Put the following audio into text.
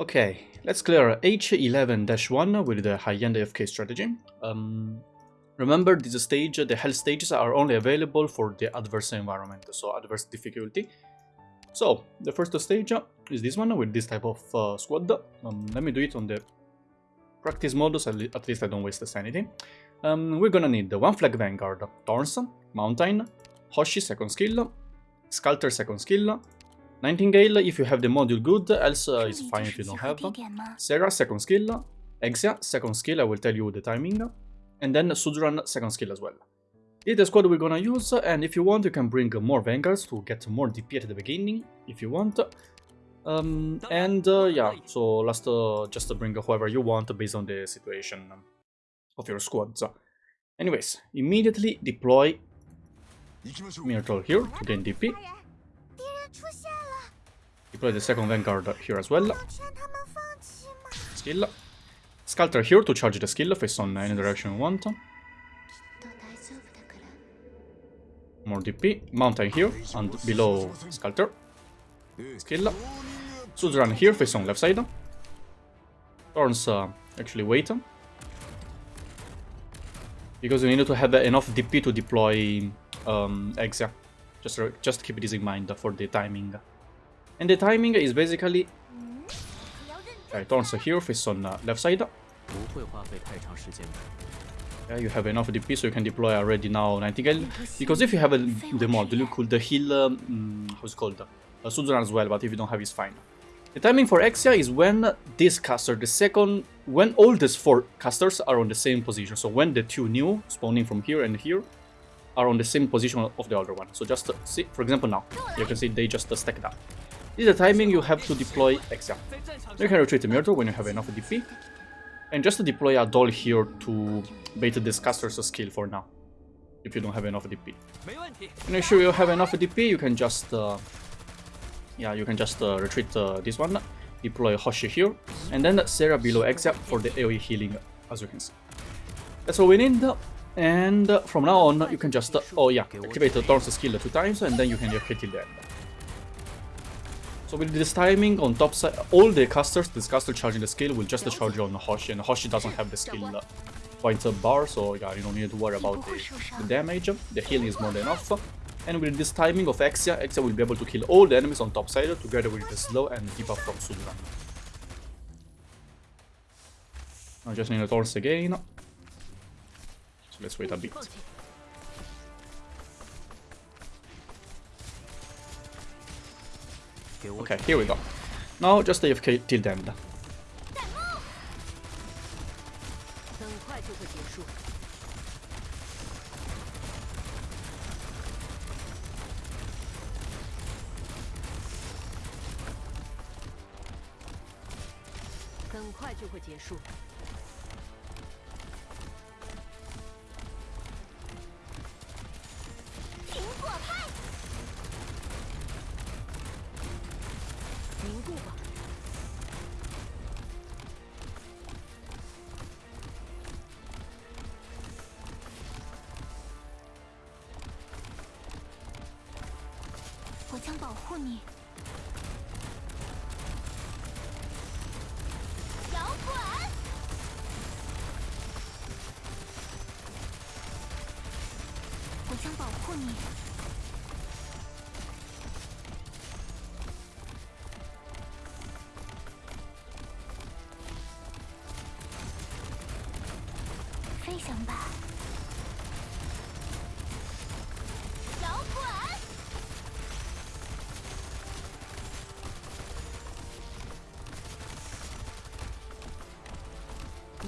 Okay, let's clear H11-1 with the high-end AFK strategy. Um, remember, this stage, the health stages are only available for the adverse environment, so adverse difficulty. So, the first stage is this one with this type of uh, squad. Um, let me do it on the practice mode, so at least I don't waste the sanity. Um, we're gonna need the one flag vanguard, Thorns, Mountain, Hoshi second skill, Sculptor second skill, Nightingale if you have the module good, else uh, it's fine if you don't have. Saria second skill, Exia second skill, I will tell you the timing, and then Suzerain second skill as well. This is the squad we're gonna use, and if you want you can bring more Vanguards to get more DP at the beginning, if you want. Um, and uh, yeah, so last uh, just bring whoever you want based on the situation of your squads. Anyways, immediately deploy Myrtle here to gain DP. Deploy the second Vanguard here as well. Skill. Sculptor here to charge the skill face on any direction you want. More DP. Mountain here and below Sculptor. Skill. Suzerain here face on left side. Thorns uh, actually wait. Because we need to have enough DP to deploy um, Exia. Just, just keep this in mind for the timing. And the timing is basically... Okay, Thorns here, face on uh, left side. Yeah, you have enough DP so you can deploy already now Nightingale. Because if you have a, the mod, you could the heal, um, how's it called? Uh, Suzerain as well, but if you don't have it's fine. The timing for Exia is when this caster, the second, when all these four casters are on the same position. So when the two new, spawning from here and here, are on the same position of the other one. So just uh, see, for example now, you can see they just stacked up. This is the timing you have to deploy Exia. You can retreat the Myrtle when you have enough DP. And just to deploy a doll here to bait this caster's skill for now. If you don't have enough DP. And if you have enough DP, you can just... Uh, yeah, you can just uh, retreat uh, this one. Deploy Hoshi here. And then Saria below Exia for the AoE healing, as you can see. That's all we need. And from now on, you can just... oh yeah, activate the Thorns skill two times and then you can hit till the end. So with this timing on top side, all the casters, this caster charging the skill will just charge on Hoshi, and Hoshi doesn't have the skill uh, point bar, so yeah, you don't need to worry about the, the damage. The healing is more than enough. And with this timing of Exia, Exia will be able to kill all the enemies on top side together with the slow and debuff from Suzerain. I just need a Thorns again. So let's wait a bit. Okay, here we go. Now just AFK till the end. 想保护你。摇滚。我将保护你。飞翔吧。